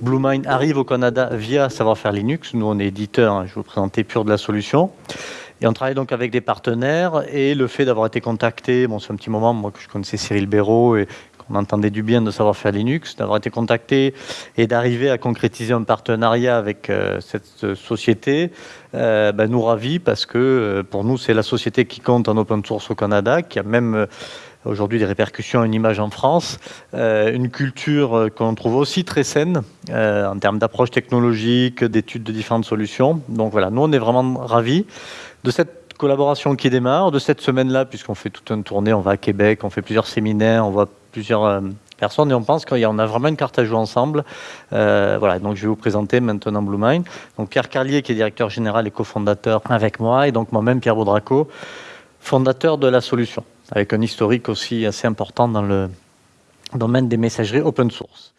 Bluemind arrive au Canada via Savoir-faire Linux. Nous, on est éditeur, hein, je vous présenter pur de la solution. Et on travaille donc avec des partenaires et le fait d'avoir été contacté, bon c'est un petit moment, moi que je connaissais Cyril Béraud et qu'on entendait du bien de savoir faire Linux, d'avoir été contacté et d'arriver à concrétiser un partenariat avec euh, cette société, euh, ben, nous ravit parce que euh, pour nous c'est la société qui compte en open source au Canada, qui a même aujourd'hui des répercussions, une image en France, une culture qu'on trouve aussi très saine en termes d'approche technologique, d'études de différentes solutions. Donc voilà, nous on est vraiment ravis de cette collaboration qui démarre, de cette semaine-là, puisqu'on fait toute une tournée, on va à Québec, on fait plusieurs séminaires, on voit plusieurs euh, personnes et on pense qu'on a vraiment une carte à jouer ensemble. Euh, voilà, donc je vais vous présenter maintenant Bluemind. Donc Pierre Carlier qui est directeur général et cofondateur avec moi et donc moi-même Pierre Baudraco, fondateur de la solution, avec un historique aussi assez important dans le domaine des messageries open source.